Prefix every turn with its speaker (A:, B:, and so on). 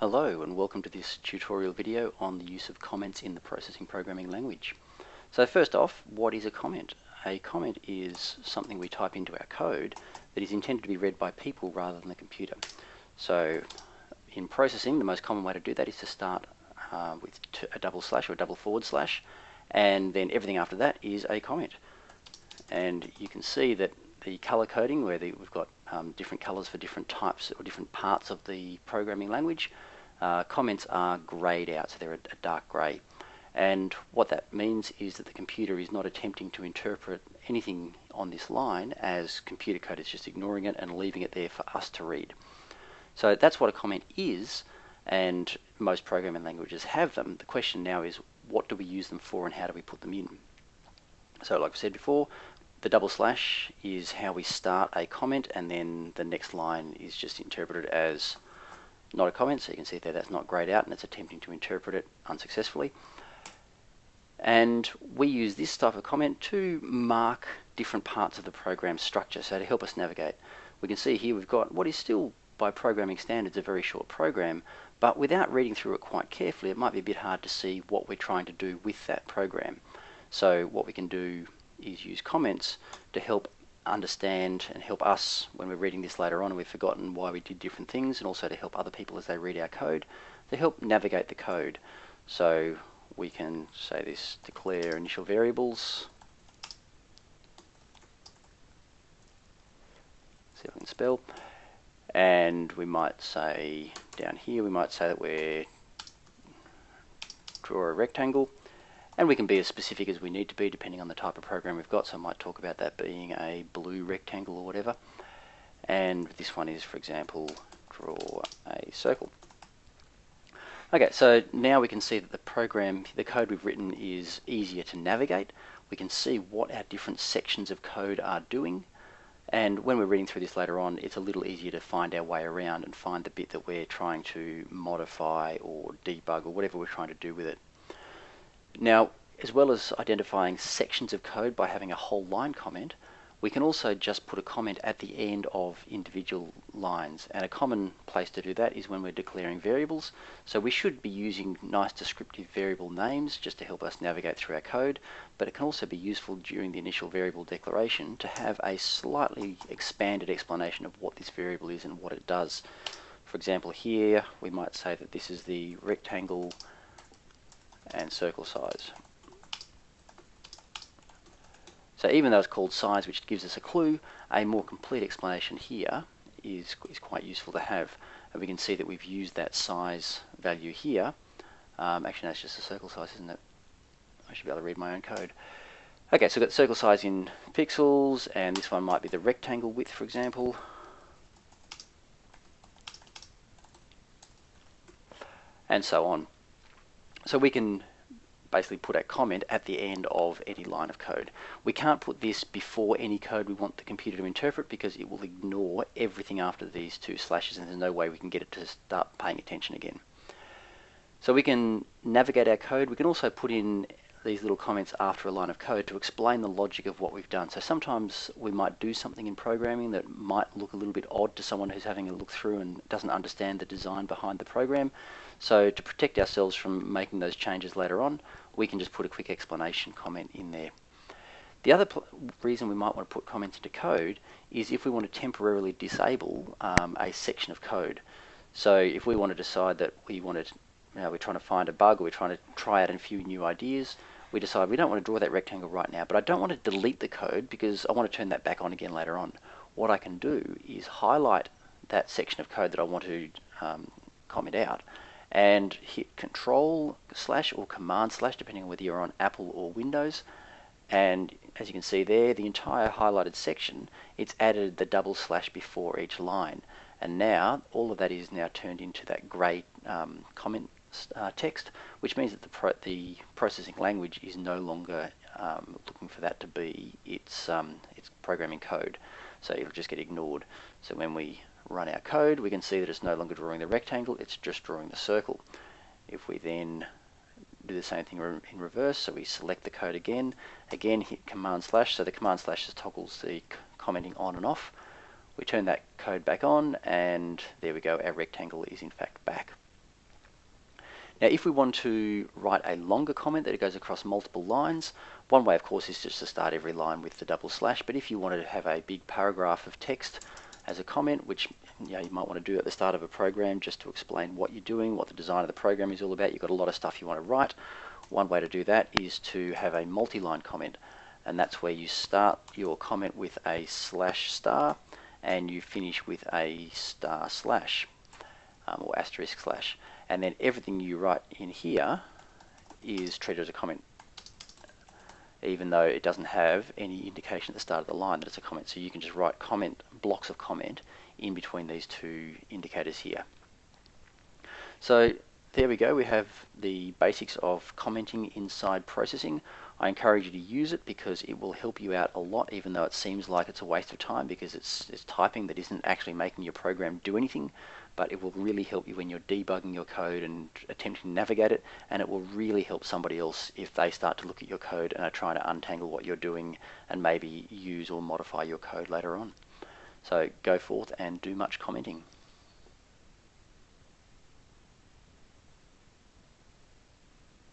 A: Hello and welcome to this tutorial video on the use of comments in the processing programming language. So first off, what is a comment? A comment is something we type into our code that is intended to be read by people rather than the computer. So in processing, the most common way to do that is to start uh, with a double slash or a double forward slash, and then everything after that is a comment. And you can see that the color coding, where the, we've got um, different colors for different types or different parts of the programming language, uh, comments are grayed out, so they're a, a dark grey. And what that means is that the computer is not attempting to interpret anything on this line as computer code. It's just ignoring it and leaving it there for us to read. So that's what a comment is, and most programming languages have them. The question now is, what do we use them for and how do we put them in? So like I said before, the double slash is how we start a comment and then the next line is just interpreted as not a comment, so you can see there that's not grayed out and it's attempting to interpret it unsuccessfully. And we use this type of comment to mark different parts of the program structure, so to help us navigate. We can see here we've got what is still, by programming standards, a very short program, but without reading through it quite carefully, it might be a bit hard to see what we're trying to do with that program. So what we can do is use comments to help understand and help us when we're reading this later on and we've forgotten why we did different things and also to help other people as they read our code to help navigate the code. So we can say this declare initial variables. See if I can spell. And we might say down here we might say that we're draw a rectangle and we can be as specific as we need to be depending on the type of program we've got. So I might talk about that being a blue rectangle or whatever. And this one is, for example, draw a circle. Okay, so now we can see that the program, the code we've written is easier to navigate. We can see what our different sections of code are doing. And when we're reading through this later on, it's a little easier to find our way around and find the bit that we're trying to modify or debug or whatever we're trying to do with it. Now, as well as identifying sections of code by having a whole line comment, we can also just put a comment at the end of individual lines. And a common place to do that is when we're declaring variables. So we should be using nice descriptive variable names just to help us navigate through our code, but it can also be useful during the initial variable declaration to have a slightly expanded explanation of what this variable is and what it does. For example, here we might say that this is the rectangle and circle size. So even though it's called size, which gives us a clue, a more complete explanation here is, is quite useful to have. And we can see that we've used that size value here. Um, actually, that's just a circle size, isn't it? I should be able to read my own code. Okay, so we've got circle size in pixels, and this one might be the rectangle width, for example. And so on. So we can basically put a comment at the end of any line of code. We can't put this before any code we want the computer to interpret because it will ignore everything after these two slashes and there's no way we can get it to start paying attention again. So we can navigate our code. We can also put in these little comments after a line of code to explain the logic of what we've done. So sometimes we might do something in programming that might look a little bit odd to someone who's having a look through and doesn't understand the design behind the program. So to protect ourselves from making those changes later on, we can just put a quick explanation comment in there. The other reason we might want to put comments into code is if we want to temporarily disable um, a section of code. So if we want to decide that we want to, you know, we're trying to find a bug or we're trying to try out a few new ideas, we decide we don't want to draw that rectangle right now, but I don't want to delete the code because I want to turn that back on again later on. What I can do is highlight that section of code that I want to um, comment out and hit control slash or command slash depending on whether you're on Apple or Windows. And as you can see there the entire highlighted section it's added the double slash before each line. And now all of that is now turned into that grey um, comment uh, text which means that the, pro the processing language is no longer um, looking for that to be its, um, its programming code so it'll just get ignored so when we run our code, we can see that it's no longer drawing the rectangle, it's just drawing the circle. If we then do the same thing in reverse, so we select the code again, again hit command slash, so the command slash just toggles the commenting on and off. We turn that code back on, and there we go, our rectangle is in fact back. Now, if we want to write a longer comment that goes across multiple lines, one way, of course, is just to start every line with the double slash. But if you wanted to have a big paragraph of text as a comment, which you, know, you might want to do at the start of a program just to explain what you're doing, what the design of the program is all about, you've got a lot of stuff you want to write. One way to do that is to have a multi-line comment. And that's where you start your comment with a slash star and you finish with a star slash um, or asterisk slash and then everything you write in here is treated as a comment even though it doesn't have any indication at the start of the line that it's a comment. So you can just write comment blocks of comment in between these two indicators here. So there we go. We have the basics of commenting inside processing. I encourage you to use it because it will help you out a lot, even though it seems like it's a waste of time because it's, it's typing that isn't actually making your program do anything. But it will really help you when you're debugging your code and attempting to navigate it, and it will really help somebody else if they start to look at your code and are trying to untangle what you're doing and maybe use or modify your code later on. So go forth and do much commenting.